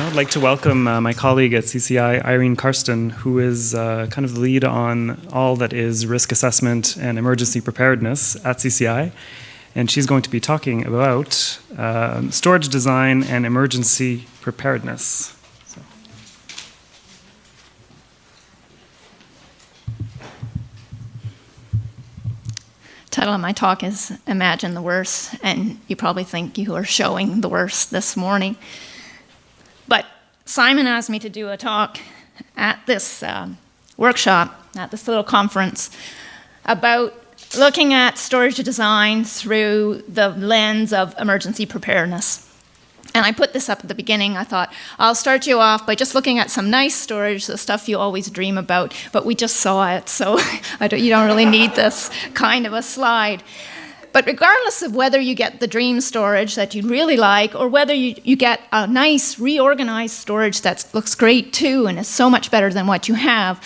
Now I'd like to welcome uh, my colleague at CCI, Irene Karsten, who is uh, kind of the lead on all that is risk assessment and emergency preparedness at CCI. And she's going to be talking about uh, storage design and emergency preparedness. Title of my talk is Imagine the Worst, and you probably think you are showing the worst this morning. Simon asked me to do a talk at this uh, workshop, at this little conference, about looking at storage design through the lens of emergency preparedness. And I put this up at the beginning. I thought, I'll start you off by just looking at some nice storage, the stuff you always dream about, but we just saw it, so don't, you don't really need this kind of a slide. But regardless of whether you get the dream storage that you really like or whether you, you get a nice reorganized storage that looks great too and is so much better than what you have,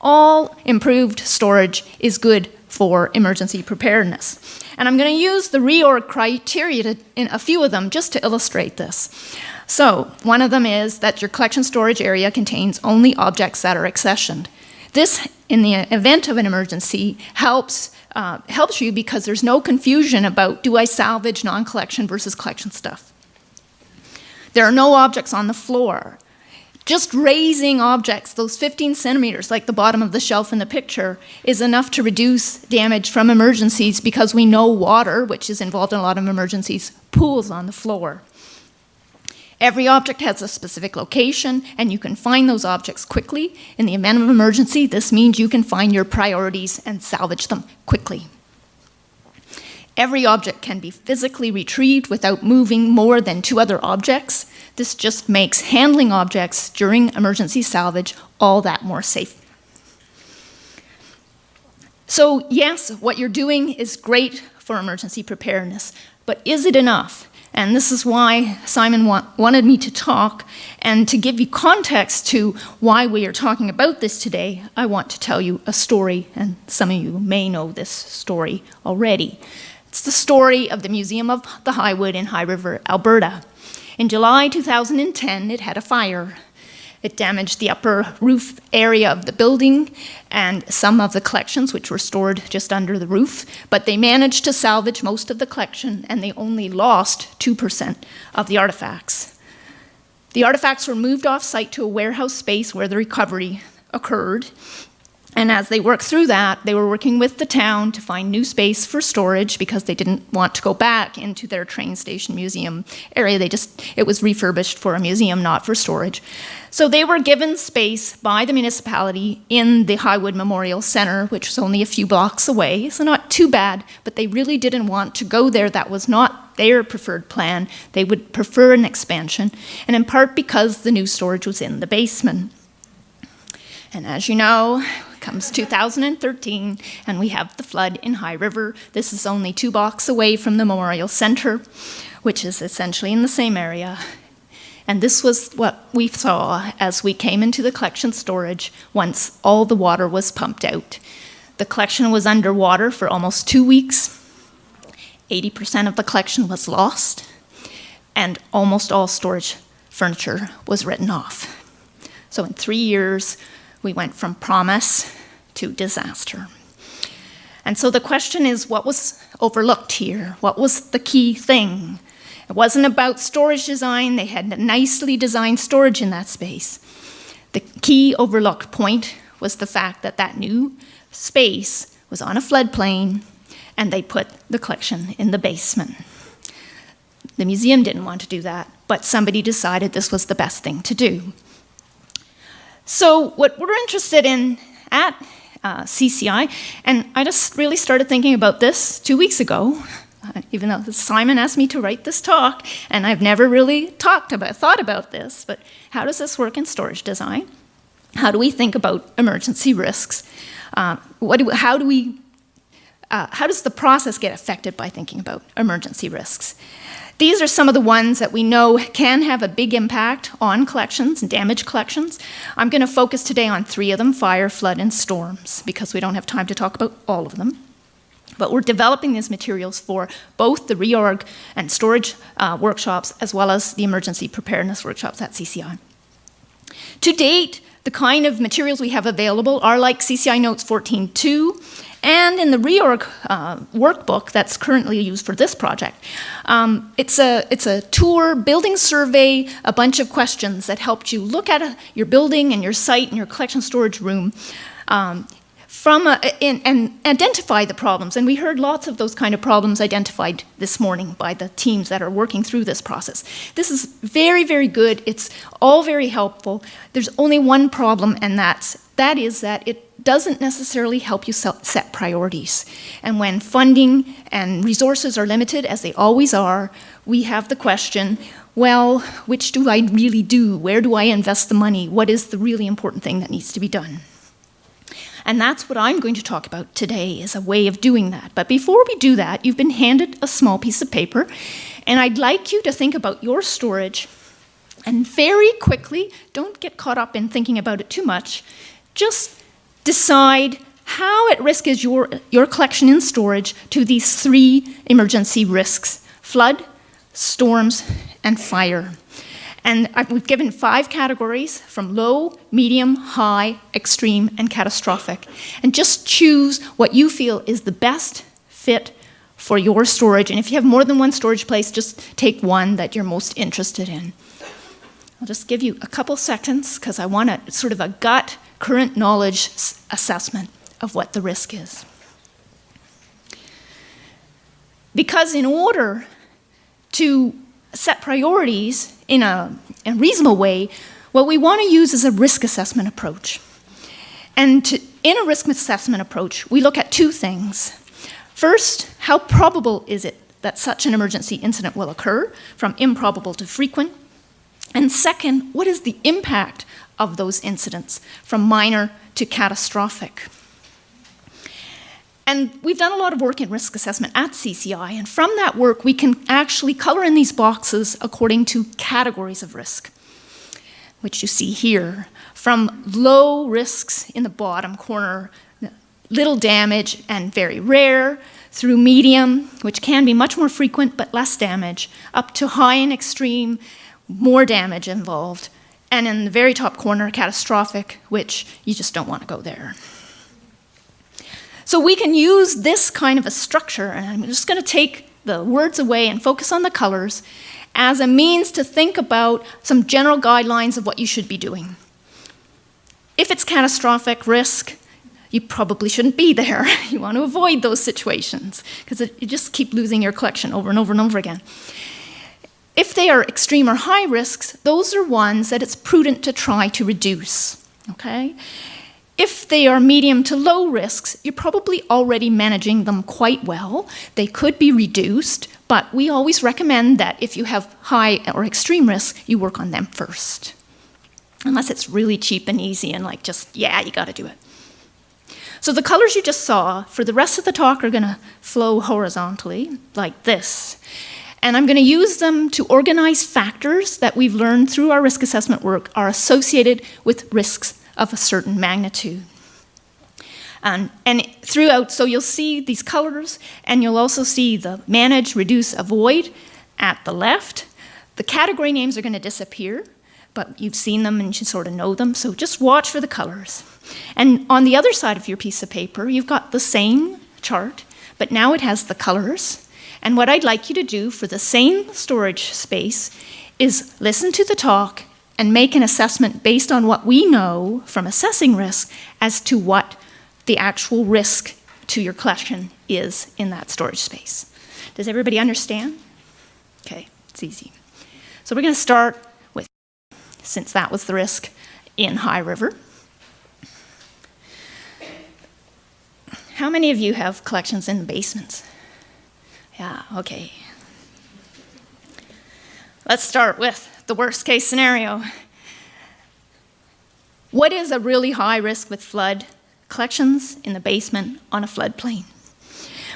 all improved storage is good for emergency preparedness. And I'm going to use the reorg criteria to, in a few of them just to illustrate this. So one of them is that your collection storage area contains only objects that are accessioned. This, in the event of an emergency, helps, uh, helps you because there's no confusion about do I salvage non-collection versus collection stuff. There are no objects on the floor. Just raising objects, those 15 centimeters, like the bottom of the shelf in the picture, is enough to reduce damage from emergencies because we know water, which is involved in a lot of emergencies, pools on the floor. Every object has a specific location, and you can find those objects quickly. In the event of emergency, this means you can find your priorities and salvage them quickly. Every object can be physically retrieved without moving more than two other objects. This just makes handling objects during emergency salvage all that more safe. So yes, what you're doing is great for emergency preparedness, but is it enough? And this is why Simon wa wanted me to talk. And to give you context to why we are talking about this today, I want to tell you a story, and some of you may know this story already. It's the story of the Museum of the Highwood in High River, Alberta. In July 2010, it had a fire. It damaged the upper roof area of the building and some of the collections, which were stored just under the roof, but they managed to salvage most of the collection and they only lost 2% of the artifacts. The artifacts were moved off site to a warehouse space where the recovery occurred, and as they worked through that, they were working with the town to find new space for storage because they didn't want to go back into their train station museum area. They just, it was refurbished for a museum, not for storage. So they were given space by the municipality in the Highwood Memorial Center, which was only a few blocks away, so not too bad, but they really didn't want to go there. That was not their preferred plan. They would prefer an expansion, and in part because the new storage was in the basement. And as you know, comes 2013, and we have the flood in High River. This is only two blocks away from the Memorial Center, which is essentially in the same area. And this was what we saw as we came into the collection storage once all the water was pumped out. The collection was underwater for almost two weeks. 80% of the collection was lost, and almost all storage furniture was written off. So in three years, we went from promise to disaster. And so the question is what was overlooked here? What was the key thing? It wasn't about storage design, they had nicely designed storage in that space. The key overlooked point was the fact that that new space was on a floodplain and they put the collection in the basement. The museum didn't want to do that, but somebody decided this was the best thing to do. So what we're interested in at uh, CCI, and I just really started thinking about this two weeks ago, uh, even though Simon asked me to write this talk, and I've never really talked about, thought about this, but how does this work in storage design? How do we think about emergency risks? Uh, what do, how do we, uh, how does the process get affected by thinking about emergency risks? These are some of the ones that we know can have a big impact on collections and damage collections. I'm going to focus today on three of them, fire, flood, and storms, because we don't have time to talk about all of them. But we're developing these materials for both the reorg and storage uh, workshops as well as the emergency preparedness workshops at CCI. To date, the kind of materials we have available are like CCI Notes 14.2 and in the reorg uh, workbook that's currently used for this project. Um, it's, a, it's a tour, building survey, a bunch of questions that helped you look at a, your building and your site and your collection storage room um, from a, in, and identify the problems. And we heard lots of those kind of problems identified this morning by the teams that are working through this process. This is very, very good. It's all very helpful. There's only one problem, and that's, that is that it doesn't necessarily help you set priorities. And when funding and resources are limited, as they always are, we have the question, well, which do I really do? Where do I invest the money? What is the really important thing that needs to be done? And that's what I'm going to talk about today is a way of doing that. But before we do that, you've been handed a small piece of paper, and I'd like you to think about your storage and very quickly, don't get caught up in thinking about it too much, just decide how at risk is your, your collection in storage to these three emergency risks, flood, storms, and fire. And we've given five categories from low, medium, high, extreme, and catastrophic. And just choose what you feel is the best fit for your storage. And if you have more than one storage place, just take one that you're most interested in. I'll just give you a couple seconds because I want a sort of a gut current knowledge assessment of what the risk is. Because in order to set priorities in a, a reasonable way, what we want to use is a risk assessment approach. And to, in a risk assessment approach, we look at two things. First, how probable is it that such an emergency incident will occur, from improbable to frequent? And second, what is the impact of those incidents, from minor to catastrophic? And we've done a lot of work in risk assessment at CCI, and from that work, we can actually color in these boxes according to categories of risk, which you see here. From low risks in the bottom corner, little damage and very rare, through medium, which can be much more frequent but less damage, up to high and extreme, more damage involved, and in the very top corner, catastrophic, which you just don't want to go there. So we can use this kind of a structure, and I'm just going to take the words away and focus on the colors as a means to think about some general guidelines of what you should be doing. If it's catastrophic risk, you probably shouldn't be there. You want to avoid those situations because you just keep losing your collection over and over and over again. If they are extreme or high risks, those are ones that it's prudent to try to reduce. Okay? If they are medium to low risks, you're probably already managing them quite well. They could be reduced, but we always recommend that if you have high or extreme risk, you work on them first. Unless it's really cheap and easy and like just, yeah, you gotta do it. So the colors you just saw for the rest of the talk are gonna flow horizontally like this. And I'm gonna use them to organize factors that we've learned through our risk assessment work are associated with risks of a certain magnitude. Um, and throughout, so you'll see these colors, and you'll also see the manage, reduce, avoid at the left. The category names are going to disappear, but you've seen them and you sort of know them, so just watch for the colors. And on the other side of your piece of paper, you've got the same chart, but now it has the colors. And what I'd like you to do for the same storage space is listen to the talk and make an assessment based on what we know from assessing risk as to what the actual risk to your collection is in that storage space. Does everybody understand? Okay, it's easy. So we're going to start with, since that was the risk in High River. How many of you have collections in basements? Yeah, okay. Let's start with the worst case scenario. What is a really high risk with flood? Collections in the basement on a floodplain.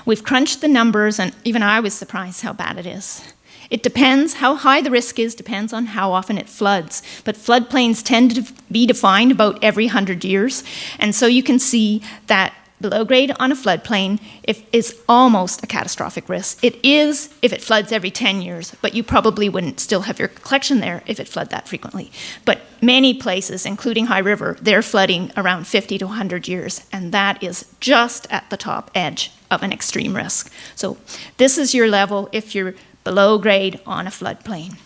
We've crunched the numbers, and even I was surprised how bad it is. It depends, how high the risk is depends on how often it floods. But floodplains tend to be defined about every 100 years. And so you can see that below grade on a floodplain if, is almost a catastrophic risk. It is if it floods every 10 years, but you probably wouldn't still have your collection there if it flooded that frequently. But many places, including High River, they're flooding around 50 to 100 years, and that is just at the top edge of an extreme risk. So this is your level if you're below grade on a floodplain.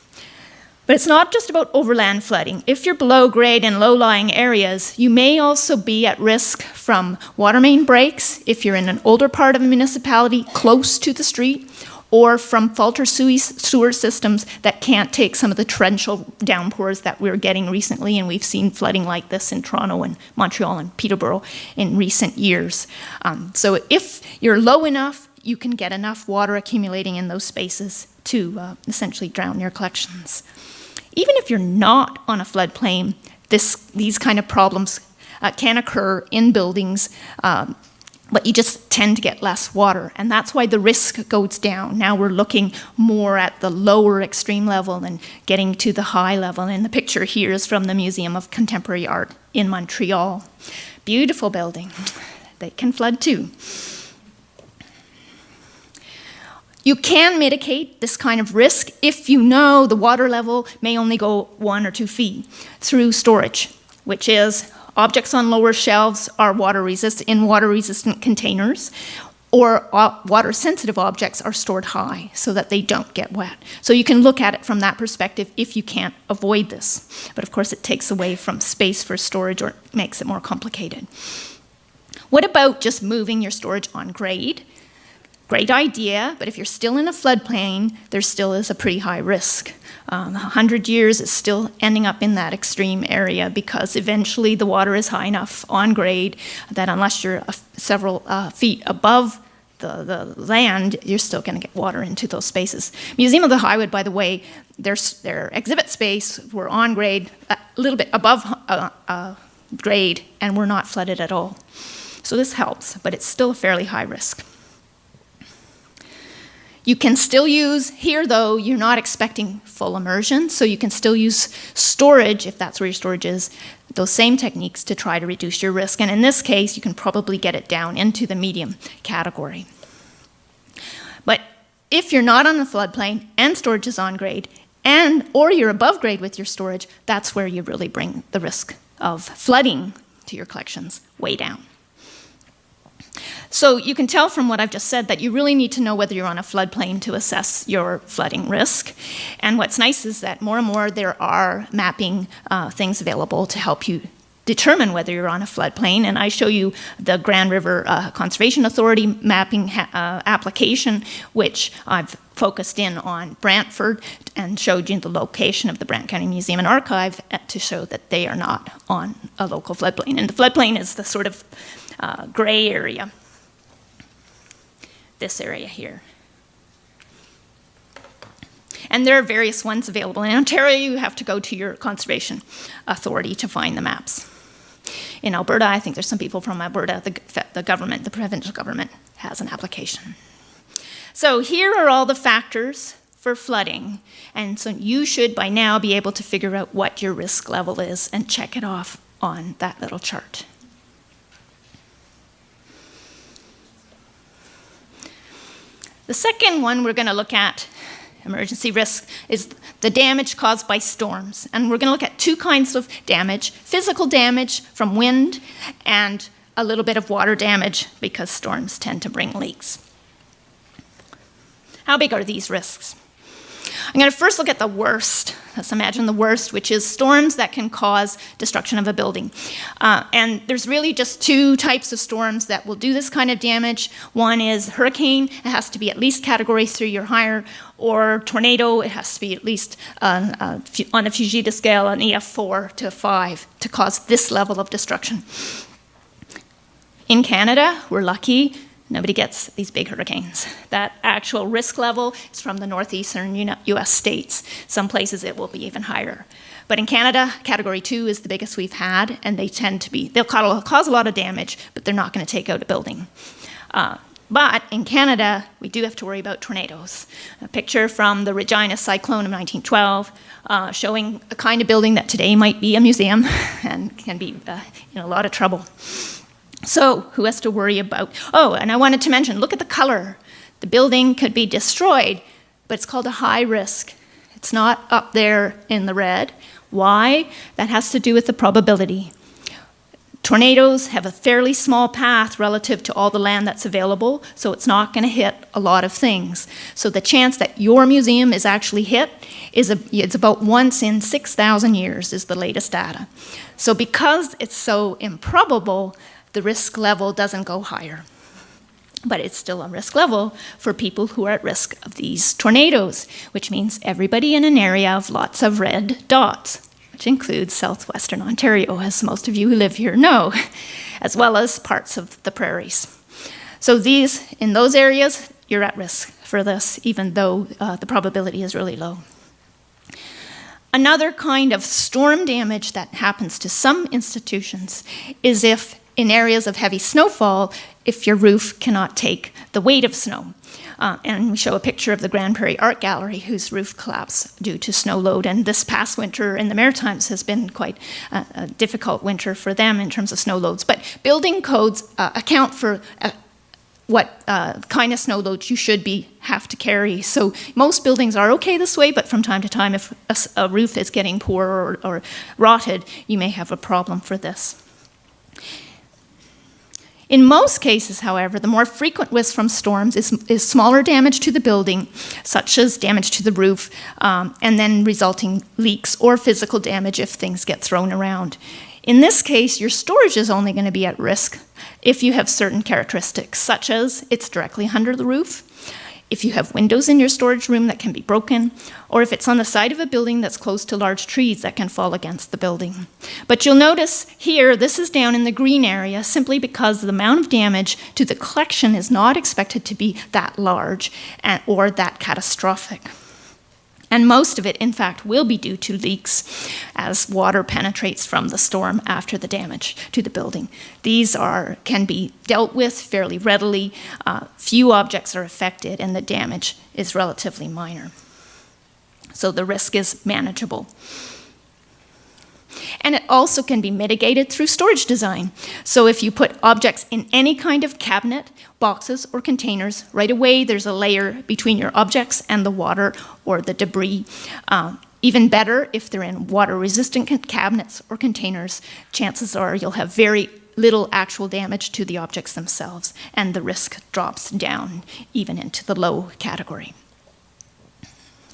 But it's not just about overland flooding. If you're below grade in low-lying areas, you may also be at risk from water main breaks if you're in an older part of a municipality close to the street, or from fault or sewer systems that can't take some of the torrential downpours that we're getting recently, and we've seen flooding like this in Toronto and Montreal and Peterborough in recent years. Um, so if you're low enough, you can get enough water accumulating in those spaces to uh, essentially drown your collections. Even if you're not on a floodplain, this, these kind of problems uh, can occur in buildings, um, but you just tend to get less water, and that's why the risk goes down. Now we're looking more at the lower extreme level and getting to the high level, and the picture here is from the Museum of Contemporary Art in Montreal. Beautiful building. They can flood too. You can mitigate this kind of risk if you know the water level may only go one or two feet through storage, which is objects on lower shelves are water resistant in water resistant containers or water sensitive objects are stored high so that they don't get wet. So you can look at it from that perspective if you can't avoid this. But of course it takes away from space for storage or makes it more complicated. What about just moving your storage on grade? Great idea, but if you're still in a floodplain, there still is a pretty high risk. Um, 100 years is still ending up in that extreme area because eventually the water is high enough on grade that unless you're several uh, feet above the, the land, you're still going to get water into those spaces. Museum of the Highwood, by the way, their, their exhibit space were on grade, a little bit above uh, uh, grade, and we're not flooded at all. So this helps, but it's still a fairly high risk. You can still use, here though, you're not expecting full immersion, so you can still use storage, if that's where your storage is, those same techniques to try to reduce your risk. And in this case, you can probably get it down into the medium category. But if you're not on the floodplain and storage is on grade, and or you're above grade with your storage, that's where you really bring the risk of flooding to your collections way down. So you can tell from what I've just said that you really need to know whether you're on a floodplain to assess your flooding risk. And what's nice is that more and more there are mapping uh, things available to help you determine whether you're on a floodplain. And I show you the Grand River uh, Conservation Authority mapping uh, application, which I've focused in on Brantford and showed you the location of the Brant County Museum and Archive uh, to show that they are not on a local floodplain. And the floodplain is the sort of uh, gray area this area here. And there are various ones available. In Ontario, you have to go to your conservation authority to find the maps. In Alberta, I think there's some people from Alberta, the, the government, the provincial government has an application. So here are all the factors for flooding. And so you should by now be able to figure out what your risk level is and check it off on that little chart. The second one we're going to look at, emergency risk, is the damage caused by storms. And we're going to look at two kinds of damage, physical damage from wind and a little bit of water damage because storms tend to bring leaks. How big are these risks? I'm going to first look at the worst. Let's imagine the worst, which is storms that can cause destruction of a building. Uh, and there's really just two types of storms that will do this kind of damage. One is hurricane, it has to be at least category three or higher, or tornado, it has to be at least uh, uh, on a Fujita scale, an EF4 to 5 to cause this level of destruction. In Canada, we're lucky Nobody gets these big hurricanes. That actual risk level is from the northeastern US states. Some places it will be even higher. But in Canada, category two is the biggest we've had, and they tend to be, they'll cause a lot of damage, but they're not going to take out a building. Uh, but in Canada, we do have to worry about tornadoes. A picture from the Regina cyclone of 1912 uh, showing a kind of building that today might be a museum and can be uh, in a lot of trouble. So, who has to worry about? Oh, and I wanted to mention look at the color. The building could be destroyed, but it's called a high risk. It's not up there in the red. Why? That has to do with the probability. Tornadoes have a fairly small path relative to all the land that's available, so it's not going to hit a lot of things. So the chance that your museum is actually hit is a, it's about once in 6,000 years is the latest data. So because it's so improbable, the risk level doesn't go higher. But it's still a risk level for people who are at risk of these tornadoes, which means everybody in an area of lots of red dots which includes southwestern Ontario, as most of you who live here know, as well as parts of the prairies. So these, in those areas, you're at risk for this, even though uh, the probability is really low. Another kind of storm damage that happens to some institutions is if in areas of heavy snowfall, if your roof cannot take the weight of snow. Uh, and we show a picture of the Grande Prairie Art Gallery, whose roof collapsed due to snow load. And this past winter in the Maritimes has been quite a, difficult winter for them in terms of snow loads. But building codes uh, account for uh, what uh, kind of snow loads you should be have to carry. So most buildings are okay this way, but from time to time, if a, a roof is getting poor or, or rotted, you may have a problem for this. In most cases, however, the more frequent risk from storms is, is smaller damage to the building, such as damage to the roof, um, and then resulting leaks or physical damage if things get thrown around. In this case, your storage is only going to be at risk if you have certain characteristics, such as it's directly under the roof, if you have windows in your storage room that can be broken, or if it's on the side of a building that's close to large trees that can fall against the building. But you'll notice here, this is down in the green area simply because the amount of damage to the collection is not expected to be that large and, or that catastrophic. And most of it, in fact, will be due to leaks as water penetrates from the storm after the damage to the building. These are, can be dealt with fairly readily. Uh, few objects are affected, and the damage is relatively minor. So the risk is manageable. And it also can be mitigated through storage design. So if you put objects in any kind of cabinet, boxes, or containers, right away there's a layer between your objects and the water or the debris. Uh, even better, if they're in water-resistant cabinets or containers, chances are you'll have very little actual damage to the objects themselves, and the risk drops down even into the low category.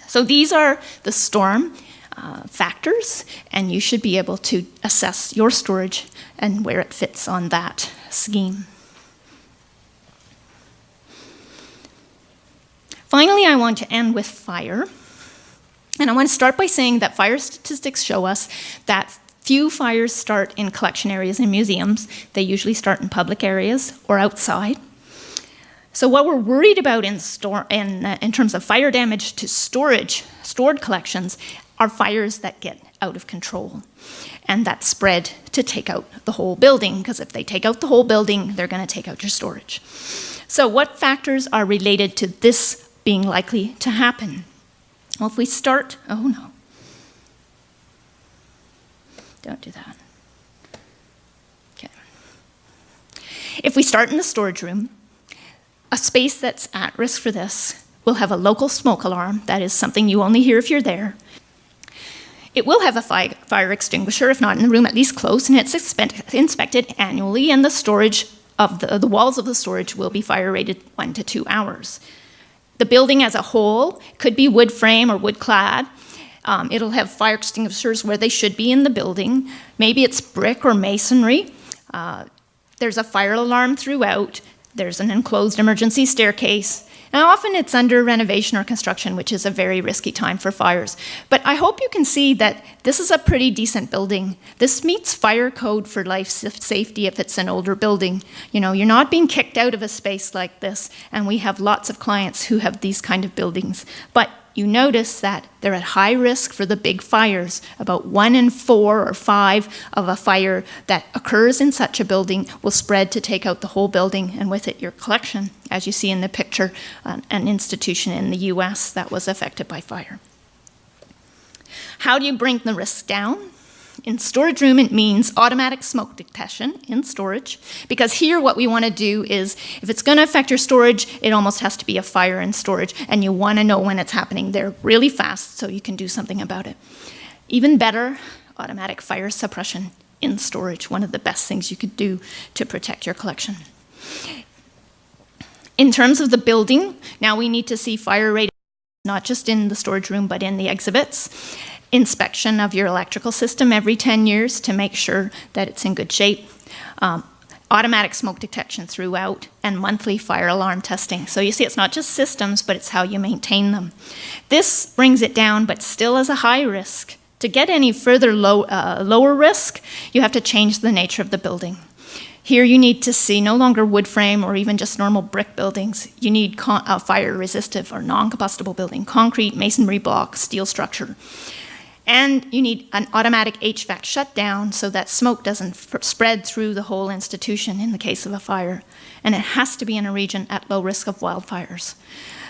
So these are the storm uh, factors, and you should be able to assess your storage and where it fits on that scheme. Finally, I want to end with fire. And I want to start by saying that fire statistics show us that few fires start in collection areas and museums. They usually start in public areas or outside. So what we're worried about in, store, in, uh, in terms of fire damage to storage, stored collections, are fires that get out of control and that spread to take out the whole building because if they take out the whole building, they're going to take out your storage. So what factors are related to this being likely to happen? Well, if we start, oh no, don't do that. Okay. If we start in the storage room, a space that's at risk for this will have a local smoke alarm. That is something you only hear if you're there. It will have a fire extinguisher, if not in the room, at least close, and it's inspected annually, and the storage of the, the walls of the storage will be fire rated one to two hours. The building as a whole could be wood frame or wood clad. Um, it'll have fire extinguishers where they should be in the building. Maybe it's brick or masonry. Uh, there's a fire alarm throughout. There's an enclosed emergency staircase. Now, often it's under renovation or construction, which is a very risky time for fires. But I hope you can see that this is a pretty decent building. This meets fire code for life safety if it's an older building. You know, you're not being kicked out of a space like this, and we have lots of clients who have these kind of buildings. But you notice that they're at high risk for the big fires. About one in four or five of a fire that occurs in such a building will spread to take out the whole building and with it your collection, as you see in the picture, uh, an institution in the US that was affected by fire. How do you bring the risk down? In storage room, it means automatic smoke detection in storage, because here what we want to do is, if it's going to affect your storage, it almost has to be a fire in storage, and you want to know when it's happening there really fast so you can do something about it. Even better, automatic fire suppression in storage, one of the best things you could do to protect your collection. In terms of the building, now we need to see fire rate not just in the storage room, but in the exhibits inspection of your electrical system every 10 years to make sure that it's in good shape, um, automatic smoke detection throughout, and monthly fire alarm testing. So you see, it's not just systems, but it's how you maintain them. This brings it down, but still is a high risk. To get any further low, uh, lower risk, you have to change the nature of the building. Here you need to see no longer wood frame or even just normal brick buildings. You need uh, fire resistive or non-combustible building, concrete, masonry block, steel structure. And you need an automatic HVAC shutdown so that smoke doesn't spread through the whole institution in the case of a fire. And it has to be in a region at low risk of wildfires.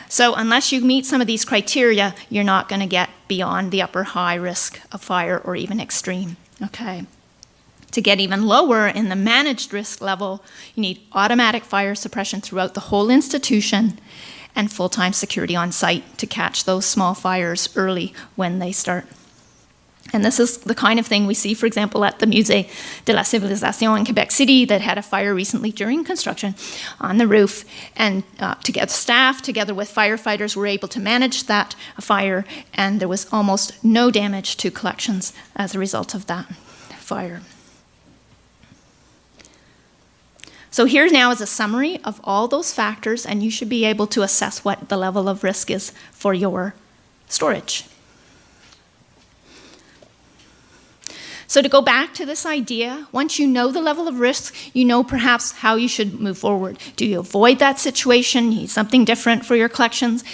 So unless you meet some of these criteria, you're not going to get beyond the upper high risk of fire or even extreme. Okay. To get even lower in the managed risk level, you need automatic fire suppression throughout the whole institution and full-time security on site to catch those small fires early when they start. And this is the kind of thing we see, for example, at the Musée de la Civilisation in Quebec City that had a fire recently during construction on the roof. And uh, together, staff, together with firefighters, were able to manage that fire, and there was almost no damage to collections as a result of that fire. So here now is a summary of all those factors, and you should be able to assess what the level of risk is for your storage. So to go back to this idea, once you know the level of risk, you know perhaps how you should move forward. Do you avoid that situation, need something different for your collections?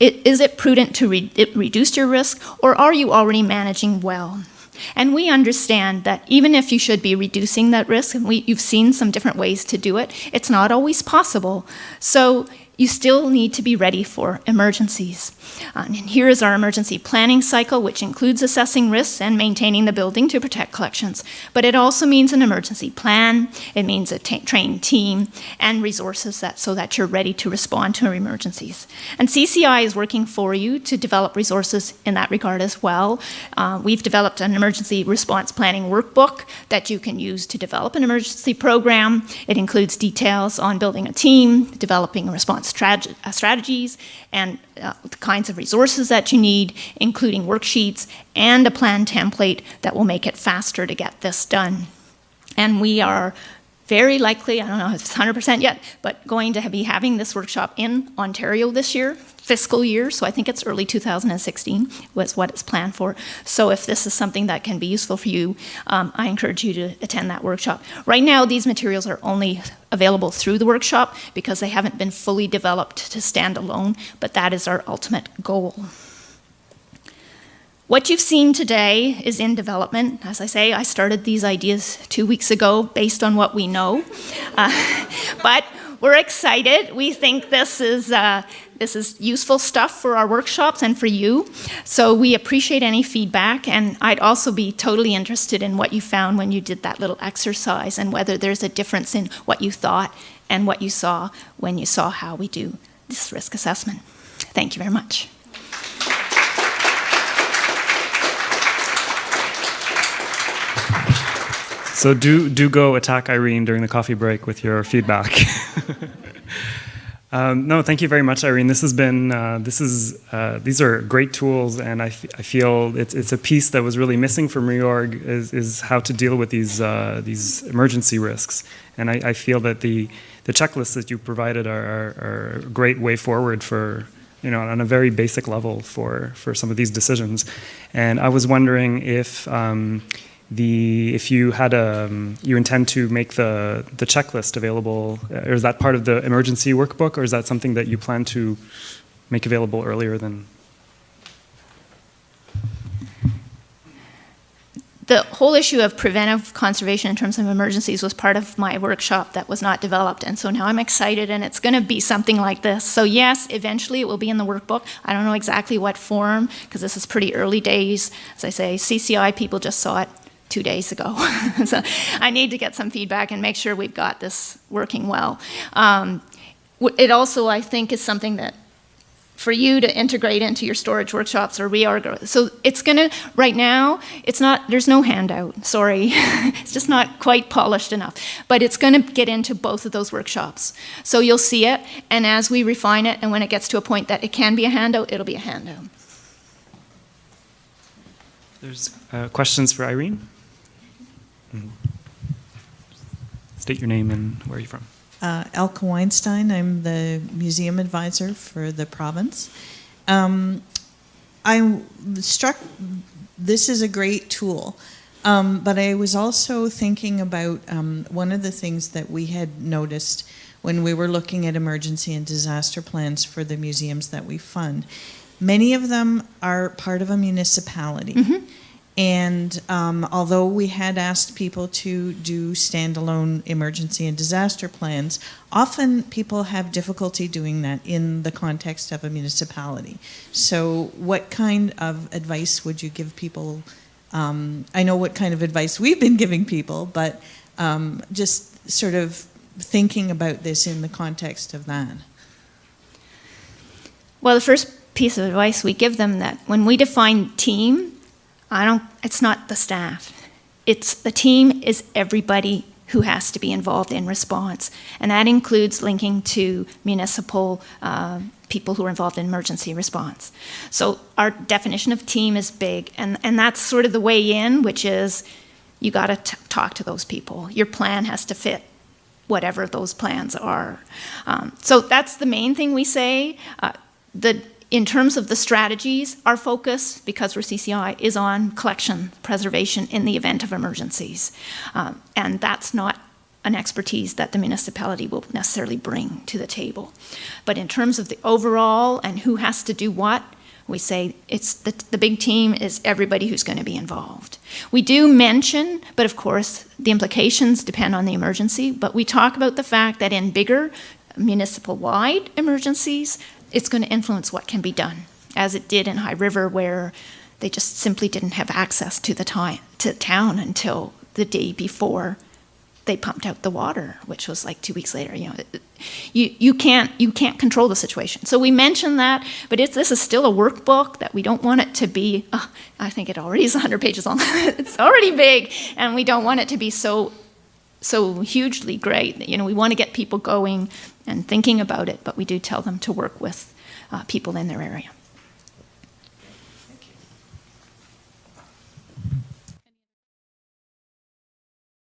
It, is it prudent to re reduce your risk, or are you already managing well? And we understand that even if you should be reducing that risk, and we, you've seen some different ways to do it, it's not always possible. So you still need to be ready for emergencies. Uh, and here is our emergency planning cycle, which includes assessing risks and maintaining the building to protect collections. But it also means an emergency plan, it means a trained team, and resources that, so that you're ready to respond to emergencies. And CCI is working for you to develop resources in that regard as well. Uh, we've developed an emergency response planning workbook that you can use to develop an emergency program. It includes details on building a team, developing a response strat uh, strategies and uh, the kinds of resources that you need, including worksheets and a plan template that will make it faster to get this done. And we are very likely, I don't know if it's 100% yet, but going to be having this workshop in Ontario this year, fiscal year, so I think it's early 2016 was what it's planned for. So if this is something that can be useful for you, um, I encourage you to attend that workshop. Right now, these materials are only available through the workshop because they haven't been fully developed to stand alone, but that is our ultimate goal. What you've seen today is in development. As I say, I started these ideas two weeks ago based on what we know. Uh, but we're excited. We think this is, uh, this is useful stuff for our workshops and for you. So we appreciate any feedback. And I'd also be totally interested in what you found when you did that little exercise and whether there's a difference in what you thought and what you saw when you saw how we do this risk assessment. Thank you very much. So do do go attack Irene during the coffee break with your feedback. um, no, thank you very much, Irene. This has been uh, this is uh, these are great tools, and I, I feel it's it's a piece that was really missing from reorg is is how to deal with these uh, these emergency risks, and I, I, feel that the the checklists that you provided are, are, are a great way forward for you know, on a very basic level for, for some of these decisions. And I was wondering if um, the if you had a um, you intend to make the the checklist available or is that part of the emergency workbook or is that something that you plan to make available earlier than the whole issue of preventive conservation in terms of emergencies was part of my workshop that was not developed. And so now I'm excited and it's going to be something like this. So yes, eventually it will be in the workbook. I don't know exactly what form because this is pretty early days. As I say, CCI people just saw it two days ago. so I need to get some feedback and make sure we've got this working well. Um, it also, I think, is something that for you to integrate into your storage workshops or reorg. So it's going to, right now, it's not, there's no handout, sorry. it's just not quite polished enough. But it's going to get into both of those workshops. So you'll see it, and as we refine it, and when it gets to a point that it can be a handout, it'll be a handout. There's uh, questions for Irene? Mhm. State your name and where are you from? Uh, Elke Weinstein. I'm the museum advisor for the province. Um, I'm struck. This is a great tool, um, but I was also thinking about um, one of the things that we had noticed when we were looking at emergency and disaster plans for the museums that we fund. Many of them are part of a municipality. And um, although we had asked people to do standalone emergency and disaster plans, often people have difficulty doing that in the context of a municipality. So, what kind of advice would you give people? Um, I know what kind of advice we've been giving people, but um, just sort of thinking about this in the context of that. Well, the first piece of advice we give them that when we define team, I don't, it's not the staff. It's the team is everybody who has to be involved in response. And that includes linking to municipal uh, people who are involved in emergency response. So our definition of team is big, and, and that's sort of the way in, which is you got to talk to those people. Your plan has to fit whatever those plans are. Um, so that's the main thing we say. Uh, the in terms of the strategies, our focus, because we're CCI, is on collection, preservation in the event of emergencies. Um, and that's not an expertise that the municipality will necessarily bring to the table. But in terms of the overall and who has to do what, we say it's the, the big team is everybody who's going to be involved. We do mention, but of course, the implications depend on the emergency, but we talk about the fact that in bigger municipal wide emergencies, it's going to influence what can be done, as it did in High River, where they just simply didn't have access to the time, to town until the day before they pumped out the water, which was like two weeks later. You know, you, you can't you can't control the situation. So we mentioned that, but it's, this is still a workbook that we don't want it to be. Oh, I think it already is 100 pages long. it's already big, and we don't want it to be so so hugely great. You know, we want to get people going and thinking about it, but we do tell them to work with uh, people in their area.